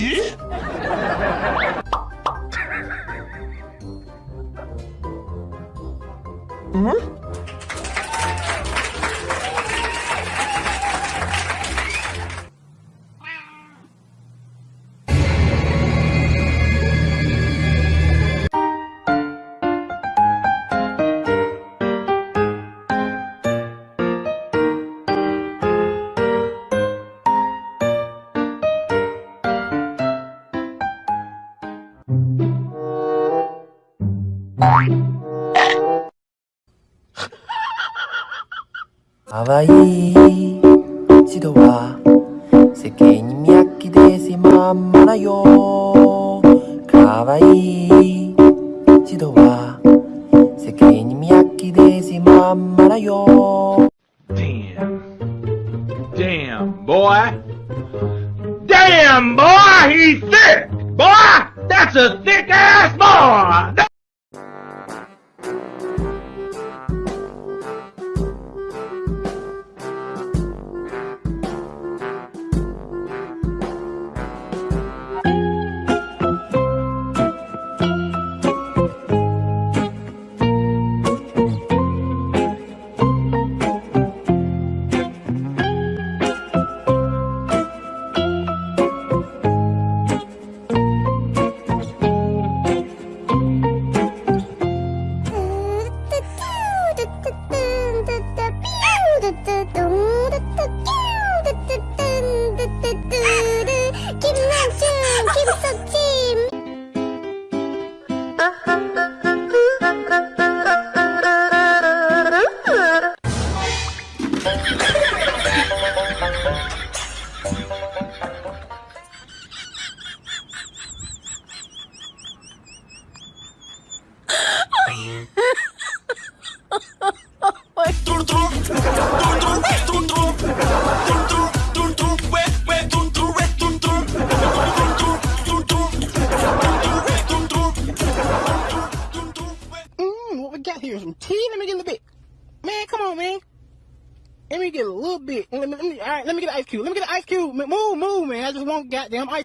예? 응? かわいい指導は世間に脈気ですまんまらよかわいい指導は世間に脈気ですまんまらよ Damn. Damn, boy. Damn, boy, he's thick. Boy, that's a thick ass boy. do, do, do. Tea? Let me get a little bit. Man, come on, man. Let me get a little bit. Let me, let me, all right, let me get an ice cube. Let me get an ice cube. Move, move, man. I just want goddamn ice.